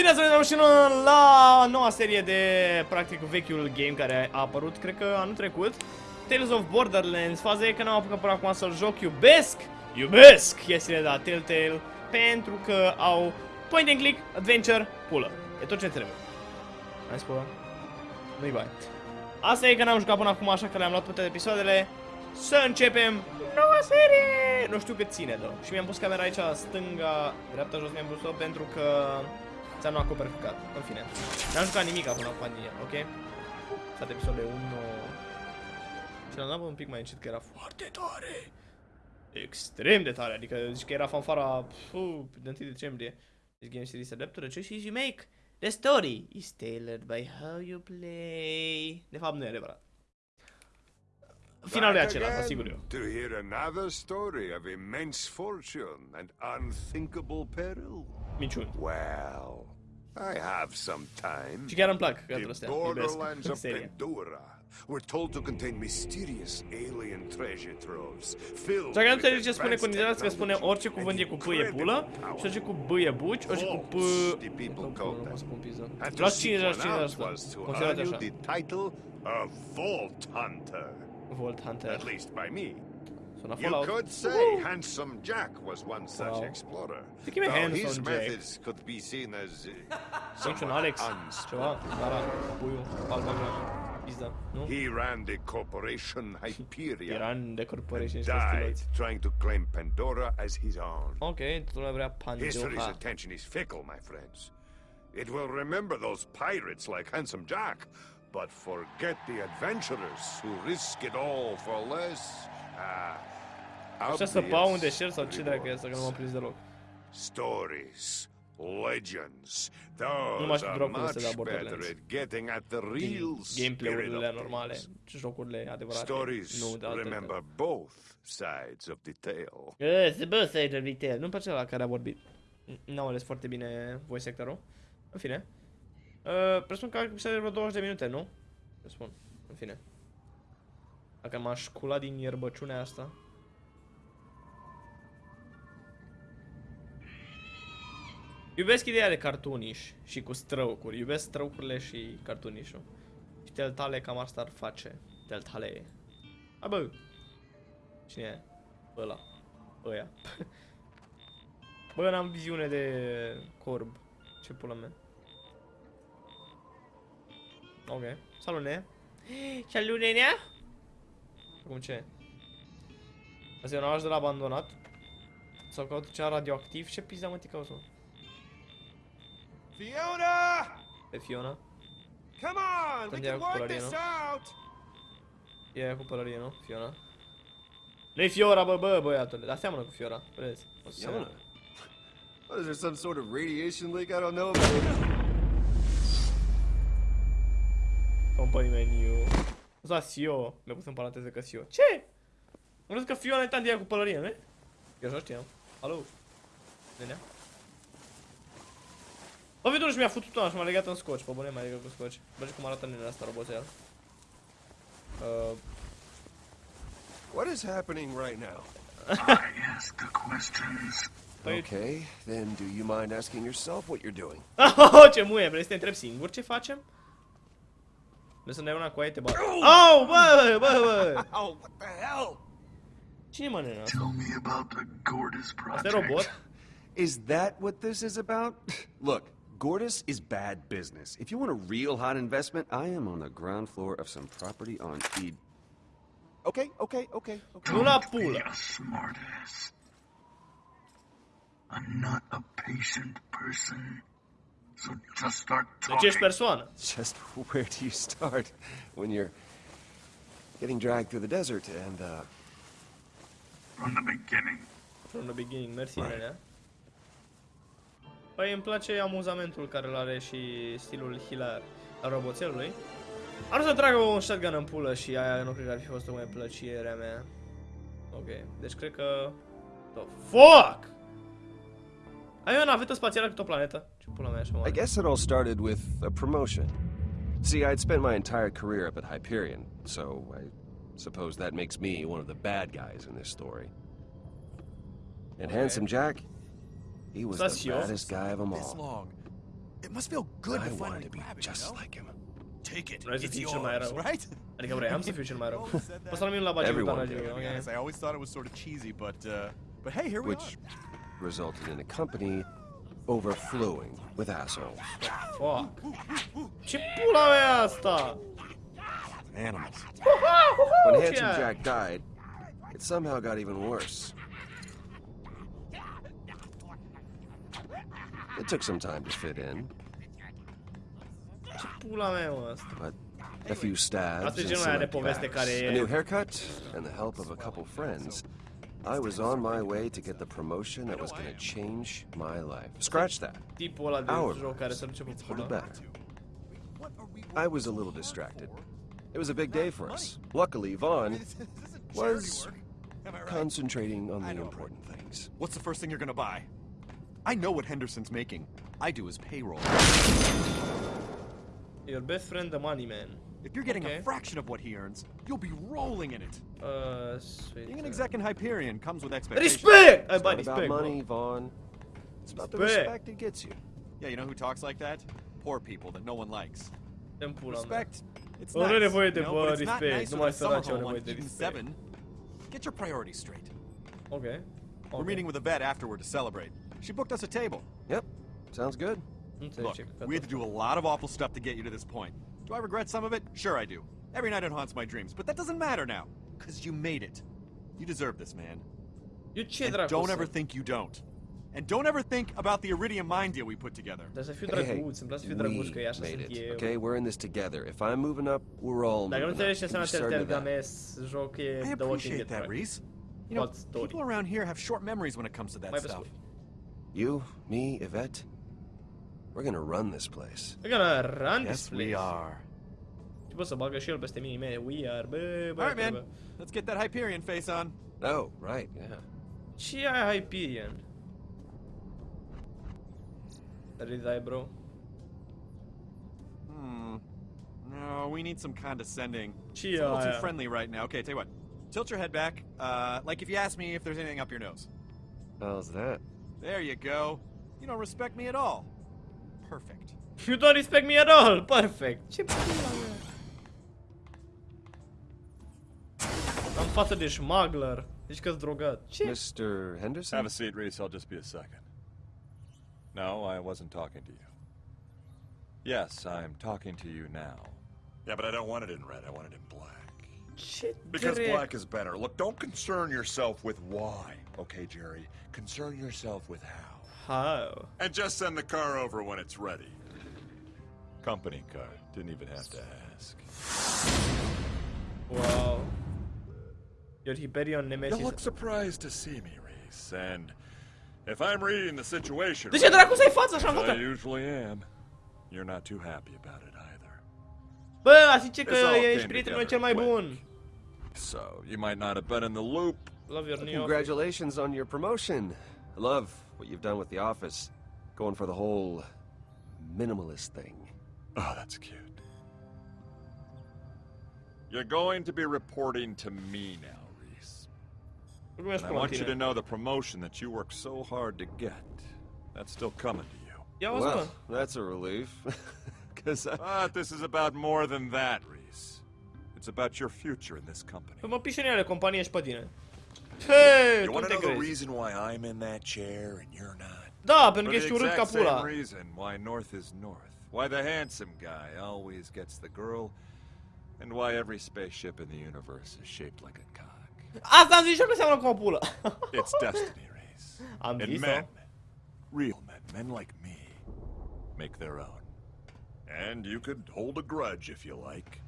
Bine ați venit și la noua serie de, practic, vechiul game care a apărut, cred că anul trecut. Tales of Borderlands, faza e că n-am apucat până acum să-l joc, iubesc, iubesc chestiile de la Telltale, pentru că au point and click, adventure, pulă. E tot ce trebuie. Hai spulă. Nu-i bai. Asta e că n-am jucat până acum, așa că le-am luat toate episoadele. Să începem noua serie! Nu știu cât ține, da. Și mi-am pus camera aici, stânga, dreapta, jos mi-am pus-o pentru că ți-am acoperit cu În fine. N-am jucat nimic până acum din el, ok? State episoade 1... Și l-am dat un pic mai încet că era foarte tare. Extrem de tare, adică zici că era fanfara puh, de 1 decembrie. This game series adapted, the choices you make. The story is tailored by how you play. De fapt nu e adevărat. Finalul e același, asigur eu. To hear another story of immense fortune and unthinkable peril. Minciuni. Well, I have some time. Și chiar îmi plac că The borderlands of Pandora were told to contain mysterious alien treasure troves filled Dacă nu with înțelegi ce spune, advanced considerați că spune technology orice cuvânt e and cu p e pulă, incredible și orice cu b e buci, orice cu p... Vaults, the people Nu, called nu, them. o să pun pizza. And to Luați seek 50 one out 50%. was to Considerați earn you așa. The Vault Hunter, at least by me. You Fallout. could say Uhu! Handsome Jack was one such Wow. explorer. Think him Though Handsome his Jack. methods could be seen as uh, Sunt un somewhat Alex, unspoken. ceva, Dara, Puiu, Albagra, Pizda, nu? He ran the corporation Hyperion Era în de corporation died trying to claim Pandora as his own. Ok, toată lumea vrea History's attention is fickle, my friends. It will remember those pirates like Handsome Jack, but forget the adventurers who risk it all for less. Ah, Așa să pau un obvious deșert sau ce dracu e asta, că nu m-am prins deloc. Stories, legends, Nu mai those știu are dropurile astea de much la better Borderlands. at getting at the real spirit Gameplay-urile of normale, things. jocurile adevărate, Stories nu de alte. remember both sides of the tale. Eh, Se bă, să ai retail. Nu-mi place la care a vorbit. N-am ales foarte bine voice actor-ul. În fine. Uh, presupun că episodul de vreo 20 de minute, nu? Presupun. În fine. Dacă m-aș cula din ierbăciunea asta. Iubesc ideea de cartuniș și cu străucuri. Iubesc străucurile și cartunișul. Și teltale cam asta ar face. Teltale. A, bă. Cine e? Ăla. Ăia. Bă, n-am viziune de corb. Ce pula mea. Ok. Salut, ne. Salut, nenea. Acum ce? Asta e un oraș de la abandonat. Sau caut ceva radioactiv. Ce pizda mă te cauți, mă? Fiona! Pe Fiona. Come on, we can work this out! E aia cu pălărie, nu? Fiona. Nu-i Fiora, bă, bă, băiatule. Dar seamănă cu Fiora. Vedeți? O să Fiona? seamănă. What, is there some sort of radiation leak I don't know about? Company menu. Da, Sio. Mi-a pus în paranteză că Sio. Ce? Am crezut că Fiona e tantia cu pălărie, nu? Eu așa știam. Alo? Nenea? Bă, vedul și mi-a futut una și m-a legat în scoci. Pe bune, mai legat cu scoci. Bă, cum arată nenea asta, roboțel. Uh, What is happening right now? I ask the questions. Păi- Okay, then do you mind asking yourself what you're doing? Oh, ce muie, vrei să te întreb singur ce facem? Vrei să ne una cu aia te bat. Au, bă, bă, bă! Oh, what the hell? Cine mă nena asta? Tell me about the Gortys Asta e project. robot? Is that what this is about? Look, Gortys is bad business. If you want a real hot investment, I am on the ground floor of some property on Ed. Okay, okay, okay, okay. Nu Don't be pulă. a smartass. I'm not a patient person. So just start Deci talking. ești persoană. Just where do you start when you're getting dragged through the desert and, uh, From the beginning. From the beginning, mersi, nenea. Păi îmi place amuzamentul care îl are și stilul hilar al roboțelului. Ar să tragă un shotgun în pulă și aia nu cred că ar fi fost o mai plăcerea mea. Ok, deci cred că... The fuck! Ai o navetă spațială cu o planetă? Ce pula mea I guess it all started with a promotion. See, I'd spent my entire career up at Hyperion, so I suppose that makes me one of the bad guys in this story. And Handsome Jack, he was the Sasio. baddest guy of them all. This all. long. It must feel good I to finally wanted to be grab it, you just know? like him. Take it. Vrei It's fii yours, right? Adică vreau să fiu cel mai rău. Always said that. Poți să la mine Everyone did. To be honest, I always thought it was sort of cheesy, but uh, but hey, here we are. Which resulted in a company overflowing with assholes. Fuck. Ce pula mea e asta? Animals. When Handsome? Jack died, it somehow got even worse. It took some time to fit in, Ce pula mea asta? but a few stabs and some ăla de empty poveste bags, care a new haircut, and the help of a couple friends, I was on my way to get the promotion that was going to change my life. Scratch that. Our better. I was a little distracted. It was a big day for us. Luckily, Vaughn was concentrating on the important things. What's the first thing you're gonna buy? I know what Henderson's making. I do his payroll. Your best friend the money man. If you're getting Okay. a fraction of what he earns, you'll be rolling in it. Uh, sweet. Being an exec in Hyperion comes with expectations. Respect! Ai It's not about respect, money, bro. Vaughn. It's about the Respect. respect it gets you. Yeah, you know who talks like that? Poor people that no one likes. Dă-mi pula mea. Respect. It's nu nice, nevoie de you know, but it's not respect. nice Numai with a summer home on Eden 7. Get your priorities straight. Ok. We're meeting with a vet afterward to celebrate. She booked us a table. Yep, sounds good. Nu înțeleg Look, we had to do a lot of awful stuff to get you to this point. Do I regret some of it? Sure I do. Every night it haunts my dreams, but that doesn't matter now. Because you made it. You deserve this, man. Eu ce And don't ever think you don't. And don't ever think about the Iridium mine deal we put together. Dar să fiu Hey, hey, drăguț, îmi place să fiu drăguț că we made it. Okay, we're in this together. If I'm moving up, we're all Dacă moving up. înseamnă You started Telltale that. Games, joc I The Walking appreciate that. Rhys. You know, people around here have short memories when it comes to that stuff. You, me, Yvette, we're gonna run this place. We're gonna run this Yes, place. we are. Și poți să bagă și el peste mine, mele. We are, bă, bă, All right, man. Let's get that Hyperion face on. Oh, right, yeah. Ce ai Hyperion? Ridai, bro. Hmm. No, we need some condescending. Ce It's a little too friendly right now. Okay, tell you what. Tilt your head back. Uh, like if you ask me if there's anything up your nose. How's that? There you go. You don't respect me at all. Perfect. You don't respect me at all. Perfect. Ce pula mea? Am față de smuggler. Deci că-s drogat. Ce? Mr. Henderson? Have a seat, Rhys. I'll just be a second. No, I wasn't talking to you. Yes, I'm talking to you now. Yeah, but I don't want it in red. I want it in black. Ce Because drept? black is better. Look, don't concern yourself with why, okay, Jerry? Concern yourself with how. How? And just send the car over when it's ready. Company car. Didn't even have to ask. Wow. Your Hyperion You Nemesis. look surprised to see me, Rhys, and if I'm reading the situation De ce dracu să-i right, I usually am, you're not too happy about it either. Bă, a zice că This all ești came prietenul meu cel mai bun. So, you might not have been in the loop. Love your new office. Congratulations on your promotion. Love what you've done with the office. Going for the whole minimalist thing. Oh, that's cute. You're going to be reporting to me now, Rhys. And I want you to know the promotion that you worked so hard to get. That's still coming to you. Ia uzi, mă. Well, that's a relief. Because I... But this is about more than that, Rhys. It's about your future in this company. Mă pișe companie și pe tine. You want to know the reason why I'm in that chair and you're not? Da, pentru că ești urât ca pula. reason why North is North. Why the handsome guy always gets the girl. And why every spaceship in the universe is shaped like a cock. Asta am zis și eu că seamănă cu o pulă. It's destiny, Rhys. Am And men, real men, men like me, make their own. And you could hold a grudge if you like.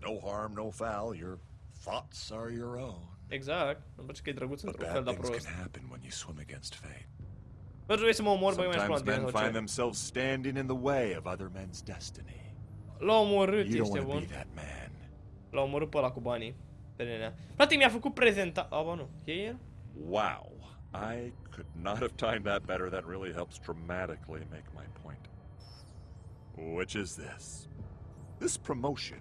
No harm, no foul. Your thoughts are your own. Exact. Îmi că e drăguț But într-un fel, dar prost. can happen when you swim against fate. Bă, trebuie să mă omor, băi, mai Sometimes men find themselves standing in the way of other men's destiny. L-a omorât, ești bun. be that man. L-a omorât pe ăla cu banii. Pe nenea. Practic mi-a făcut prezenta... A, nu. E el? Wow. I could not have timed that better. That really helps dramatically make my point. Which is this. This promotion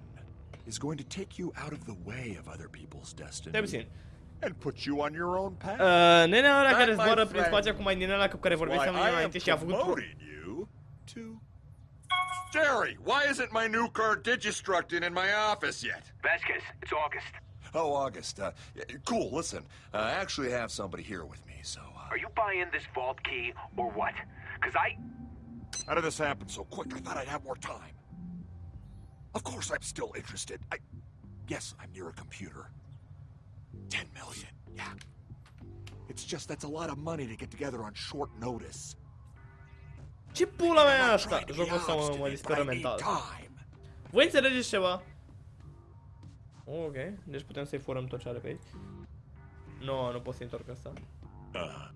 is going to take you out of the way of other people's destiny Stai puțin. and put you on your own path. Uh, nenea ăla That, care my zboară prin friend, spațiu cu mai din ăla cu care Why vorbeam I am înainte și a făcut... promoting you too? Jerry, why isn't my new car digistructing in my office yet? Vasquez, it's August. Oh, August. Uh, cool. Listen, uh, I actually have somebody here with me, so. Uh, Are you buying this vault key or what? Because I. how did this happen so quick? I thought I'd have more time. Of course, I'm still interested. I. Yes, I'm near a computer. Ten million. Yeah. It's just that's a lot of money to get together on short notice. Ce pula mea asta? trying to be Jocul ăsta mă, mă disperă but I need mental. Voi înțelegeți ceva? Ok, deci putem să-i furăm tot ce are pe aici. Nu, no, nu pot să întorc asta. Uh,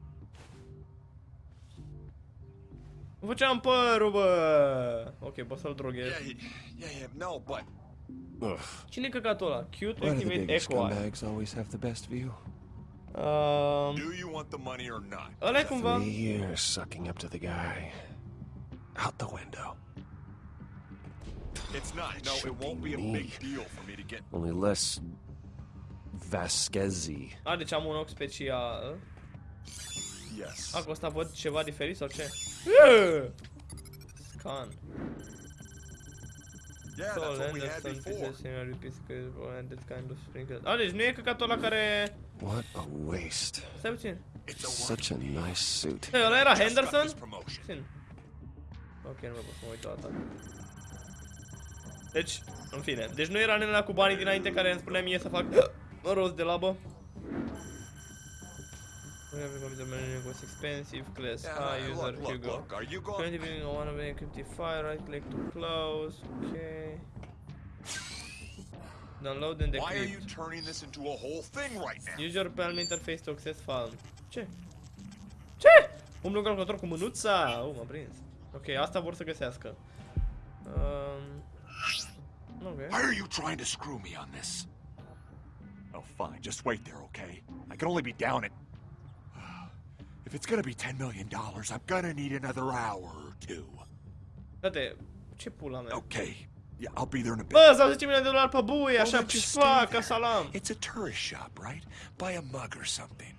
făceam părul, bă! Ok, pot să-l droghez. yeah, yeah, yeah, no, but Ugh. Cine-i căcatul ăla? Cute, Why do activate Echo Eye. always have the best view? Um, do you want the money or not? ăla e cumva... Three years sucking up to the guy. Out the window. It's not. No, it won't be a big deal for me to get. Only less Vasquez-y. A, deci am un ochi special. Yes. A, cu ăsta văd ceva diferit sau ce? Ugh! Scan. Yeah, So, that's what we had Anderson, before. pieces, similar repeats, and that kind of sprinkles. A, deci nu e căcatul ăla care... What a waste. Stai puțin. It's a Such a nice suit. Ei, ăla era Just got Henderson? this promotion. Puțin. Ok, nu mai pot să mă uit la asta. Deci, în fine. Deci nu era nenea cu banii dinainte care îmi spunea mie să fac rost de labă. Everything was expensive, class Yeah, high, user, look, look, Hugo. look. Are you going? Currently being one of the encrypted file, right click to close, okay. Download and Why are you turning this into a whole thing right now? Use your Palm interface to access file. Ce? Ce? Umblu în calculator cu mânuța? Uh, m-a prins. Ok, asta vor să găsească. Um, ok. Why are you trying to screw me on this? Oh, fine. Just wait there, okay? I can only be down at. If it's gonna be ten million dollars, I'm gonna need another hour or two. Frate, ce pula mea? Okay. Yeah, I'll be there in a bit. Bă, sau 10 milioane de dolari pe buie, așa, then just pșpa, stay ca there. salam. It's a tourist shop, right? Buy a mug or something.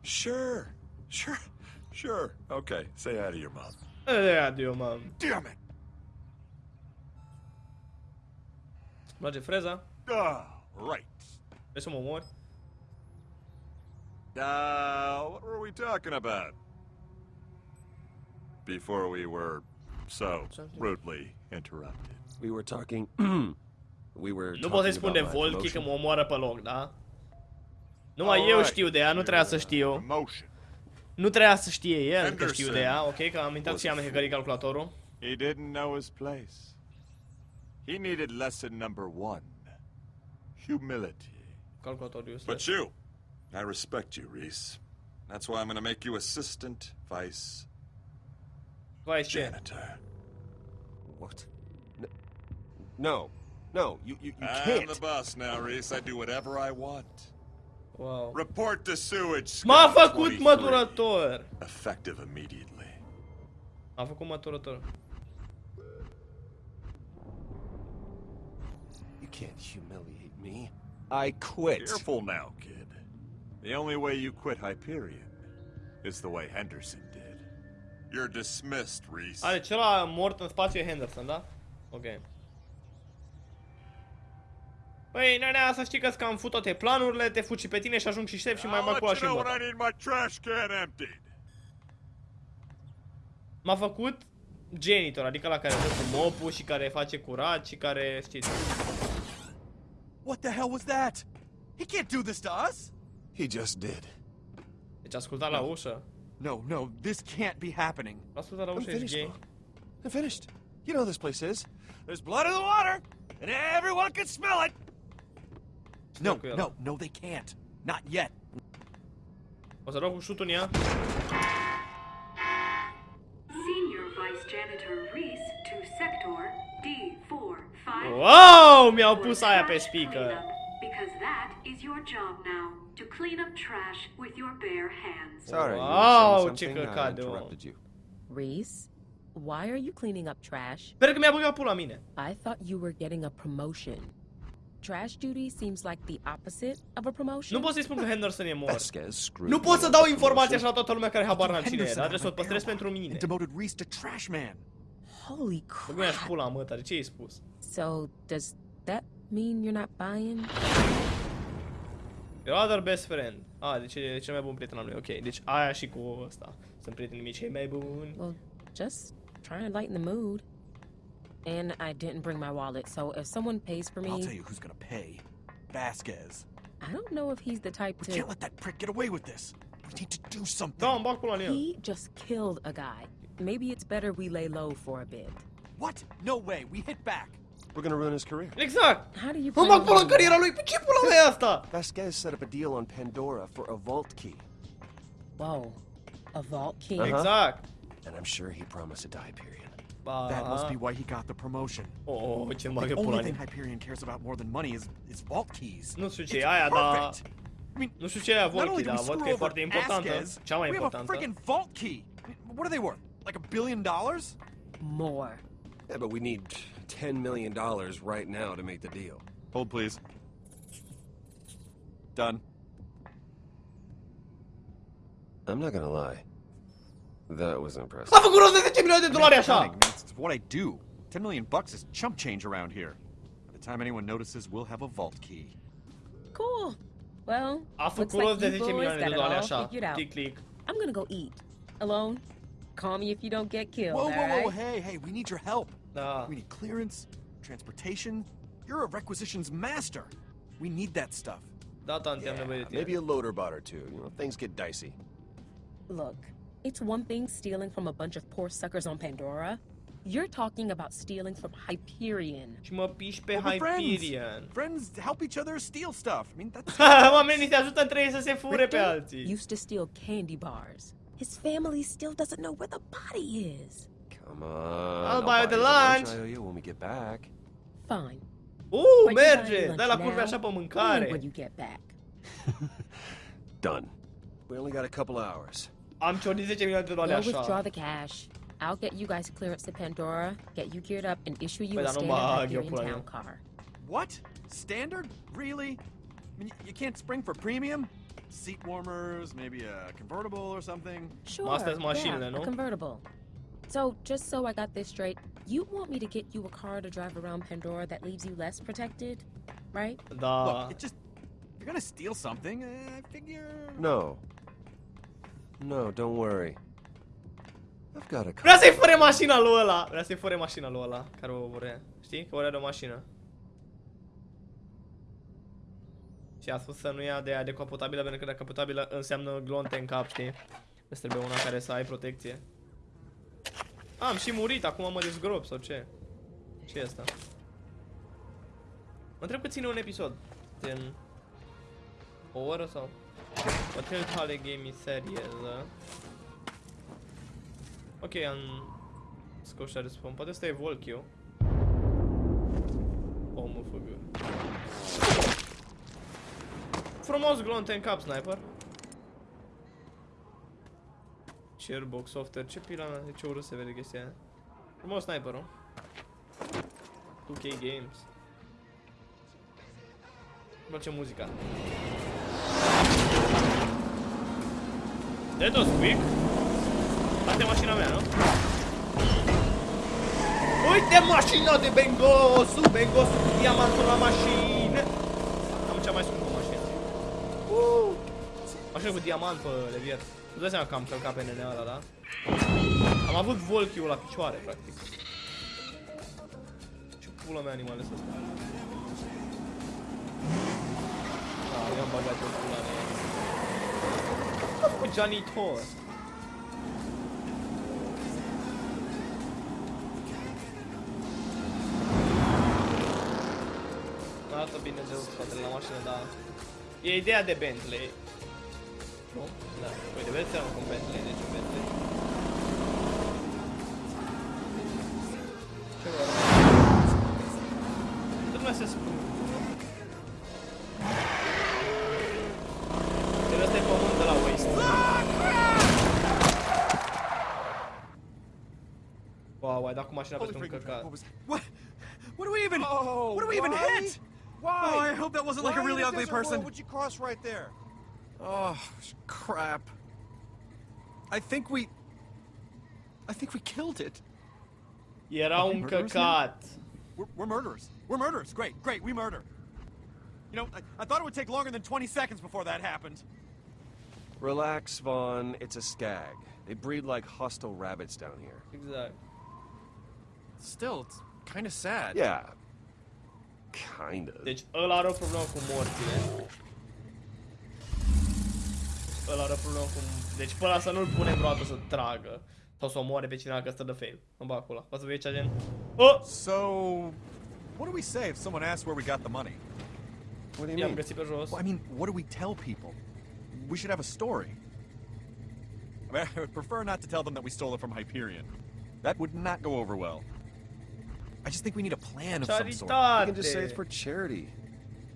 Sure. Sure. Sure. Okay. Say hi to your mom. E, adio, mom. Damn it! Îmi place freza? Ah, right. Vrei să mă omori? Uh, what were we talking about? Before we were so rudely interrupted. We were talking. we were. Nu pot să-i talking spun de about my Volki că promotion. mă omoară pe loc, da? Numai eu Alright. știu de ea, nu trebuia să știu. Promotion. Nu trebuia să știe el că știu de ea, ok? Că am intrat și am hackerit calculatorul. He didn't know his place. He needed lesson number one. Humility. Calculatorul But you, I respect you, Rhys. That's why I'm gonna make you assistant vice Vai ce? janitor. What? N- No, no, you you, you I'm can't. the boss now, Rhys. I do whatever I want. Wow. Report to sewage. M-a Scott făcut măturător! Effective immediately. Am făcut măturător. You can't humiliate me. I quit. Careful now, kid. The only way you quit Hyperion is the way Henderson did. You're dismissed, Reese. Ale, celălalt mort în spațiu e Henderson, da? Ok. Păi, nenea, să știi că am fut toate planurile, te fuci și pe tine și ajung și șef și mai I'll bag let cu you și în know when bătă. I need my trash can emptied. M-a făcut janitor, adică la care dă cu mopul și care face curat și care, știți. What the hell was that? He can't do this to us! He just did. Deci asculta la ușă. No, no, this can't be happening. Asculta la I'm ușă, ești finished, gay. I'm finished. You know this place is. There's blood in the water, and everyone can smell it! No, no, no, they can't. Not yet. O să dau cu șutul în ea. Senior Vice Janitor Rhys to Sector D451. Wow, mi-au pus aia pe speaker. Because that is your job now, to clean up trash with your bare hands. Sorry. you were Wow, saying ce something? I căcat de om. interrupted you. Reese, why are you cleaning up trash? Sper că mi-a băgat pula mine. I thought you were getting a promotion. Trash duty seems like the opposite of a promotion. Nu pot să-i spun că Henderson e mort. Vasquez screwed Nu me pot să out dau of the informația promotion. așa la toată lumea care habar n-am cine e, Henderson dar out trebuie să o of my păstrez barrel pentru mine. And demoted Reese to trash man. Holy Bă, mi-aș crap. pula mă tare, ce ai spus? So, does that mean you're not buying? Your other best friend. Ah, deci e cel mai bun prieten al lui. Ok, deci aia și cu ăsta. Sunt prietenii mei cei mai buni. Well, just trying to lighten the mood. And I didn't bring my wallet, so if someone pays for me... I'll tell you who's gonna pay. Vasquez. I don't know if he's the type to... We to. can't let that prick get away with this. We need to do something. Da, îmi bag pula în el. He just killed a guy. Maybe it's better we lay low for a bit. What? No way. We hit back. We're gonna ruin his career. Exact! How do you Îmi plan bag on pula în doing cariera that? lui. Pe ce pula mea e? Vasquez set up a deal on Pandora for a vault key. Whoa, a vault key. Uh-huh. Exact. And I'm sure he promised a Hyperion. Ba, That must be why he got the promotion. Oh, ce îmi The bagă pula only în thing. Hyperion cares about more than money is, is vault keys. Nu știu ce It's e aia, dar... perfect. I mean, Nu știu ce e aia not only do we dar văd screw că e over foarte importantă. Cea mai we have a freaking vault key. What are they worth? Like a billion dollars? More. Yeah, but we need $10 million right now to make the deal. Hold, please. Done. I'm not gonna lie. That was impressive. S-a făcut rost de 10 milioane de dolari așa! Accounting, man, It's what I do. 10 million bucks is chump change around here. By the time anyone notices, we'll have a vault key. Cool. Well, A looks făcut like rost de you 10 boys got it all figured out. Click, click. I'm gonna go eat. Alone. Call me if you don't get killed. Whoa, whoa, whoa, right? hey, hey, we need your help. Da. We need clearance, transportation. You're a requisitions master. We need that stuff. Da, tanti, am nevoie de tine. Maybe a loader bot or two. You know, things get dicey. Look, it's one thing stealing from a bunch of poor suckers on Pandora. You're talking about stealing from Hyperion. Și mă piși pe Well, we're friends. Friends help each other steal stuff. I mean, that's Oamenii se ajută între ei să se fure pe alții. used to steal candy bars. His family still doesn't know where the body is. Come on. I'll buy you the you lunch. I owe you when we get back. Fine. But you buy merge! lunch Dai la now curve așa pe mâncare. when you get back. Done. We only got a couple hours. Am ciordit 10 milioane de dolari Go withdraw the cash. I'll get you guys clearance to Pandora, get you geared up, and issue you a standard bag eu Hyperion pula town car. what? Standard? Really? I mean, you can't spring for premium? Seat warmers, maybe a convertible or something? Sure. Astea-s yeah, a convertible. So, just so I got this straight, you want me to get you a car to drive around Pandora that leaves you less protected, right? Da. Look, it just. You're gonna steal something, uh, I figure. No. No, don't worry. I've got a car. Vrea să-i fure mașina lui ăla. Vrea să-i fure mașina lui ăla care o vrea. Știi? Că vrea de o mașină. Și a spus să nu ia de aia decapotabilă pentru că decapotabilă înseamnă glonte în cap, știi? Îți trebuie una care să ai protecție. Am și murit, acum mă dezgrop sau ce? ce e asta? Mă întreb cât ține un episod. Din o oră sau? O Telltale Game serieză. Ok, am scos și respawn. Poate ăsta e Volkio. O, mă făgă. Frumos glonte în cap, sniper. Sharebox software, ce pila mea, de ce urât se vede chestia aia. Frumos sniperul. 2K Games. Îmi place muzica. That was quick. Asta e mașina mea, nu? Uite mașina de Bengosu! Bengosu cu diamantul la mașină! Am cea mai scumpă mașină. Uh! Mașină cu diamant pe levier. Nu dai seama că am călcat pe nenea ăla, da? Am avut volchiul la picioare, practic. Ce pula mea animale să Da, i-am bagat o pula mea. Ce-a făcut janitor? Arată bine de spatele la mașină, dar... E ideea de Bentley. Nu? Da. Uite, vezi seama cum Bentley, deci un Bentley. Ce vă Toată lumea se spune. Deci ăsta e pământ la Waste. Wow, ai dat cu mașina Holy peste un freaking crap, căcat. what was What? What do we even. Oh, what do we even why? hit? Why? Oh, I hope that wasn't like a really ugly desert world person. would you cross right there? Oh, crap. I think we. I think we killed it. Era un Murderers căcat. We're, we're murderers. We're murderers. Great, great, we murder. You know, I, I thought it would take longer than 20 seconds before that happened. Relax, Vaughn. It's a skag. They breed like hostile rabbits down here. Exact. Still, it's kind of sad. Yeah. Kinda. Deci ăla are o problemă cu morțile. Ăla are o problemă cu... Deci pe ăla să nu-l punem vreodată să tragă. Sau să omoare pe cineva că stă de fail. Îmi bag acolo. O să vezi cea gen... Oh! So, what do we say if someone asks where we got the money? What do you I-am mean? găsit pe jos. Well, I mean, what do we tell people? We should have a story. I mean, I would prefer not to tell them that we stole it from Hyperion. That would not go over well. I just think we need a plan of some sort. You can just say it's for charity.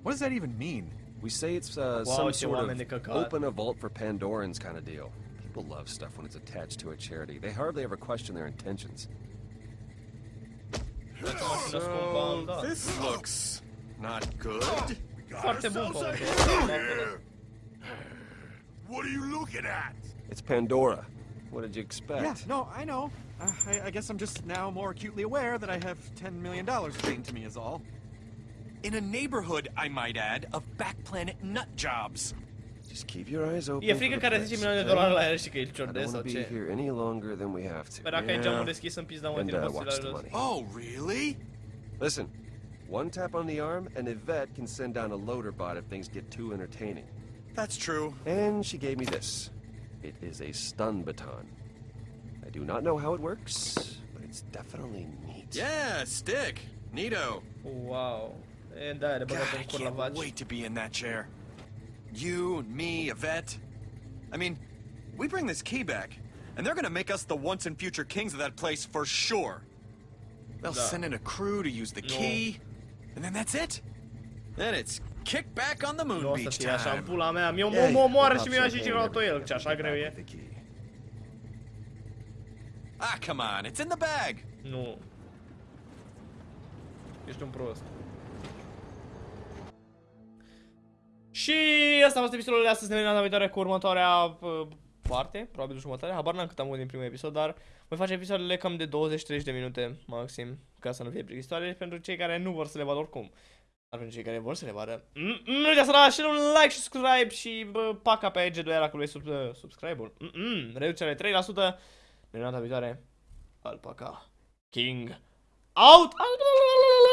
What does that even mean? We say it's uh, some sort of open a vault for Pandorans kind of deal. People love stuff when it's attached to a charity. They hardly ever question their intentions. Dați o mașină scumpă, am dat. This looks not good. Foarte bun pe What are you looking at? It's Pandora. What did you expect? Yeah, no, I know. Uh, I, I guess I'm just now more acutely aware that I have $10 million chained to me is all. In a neighborhood, I might add, of back planet nut jobs. Just keep your eyes open. For frică the care price, 10 milioane de okay? dolari la el și că e I don't want sau to be ce. here any longer than we have to. Păi dacă ai geamul Yeah. deschis în pizda mă And tine poți uh, watch să the la jos. money. Oh, really? Listen, one tap on the arm, and Yvette can send down a loader bot if things get too entertaining. That's true. And she gave me this. It is a stun baton. I do not know how it works, but it's definitely neat. Yeah, stick. Neato. Wow. E, da, God, I în cur la can't wait to be in that chair. You and me, Yvette. I mean, we bring this key back, and they're gonna make us the once and future kings of that place for sure. They'll Da. send in a crew to use the No. key, and then that's it. Then it's kick back on the moon Nu beach fie așa în time. pula mea. Mi-o Yeah, mă omoară pop și mi-a și el, ce așa greu e. with the key. Ah, come on, it's in the bag. Nu. Ești un prost. Și asta a fost episodul de astăzi. Ne vedem data viitoare cu următoarea uh, parte, probabil jumătate. Habar n-am cât am avut din primul episod, dar voi face episoadele cam de 20-30 de minute maxim, ca să nu fie plictisitoare pentru cei care nu vor să le vadă oricum. Dar pentru cei care vor să le vadă, mm, mm, nu uitați să dați și un like și subscribe și bă, paca pe G2 acolo e sub, uh, subscribe-ul. Mm, mm, reducere 3%. Ne vedem data viitoare. Alpaca. King. Out! out!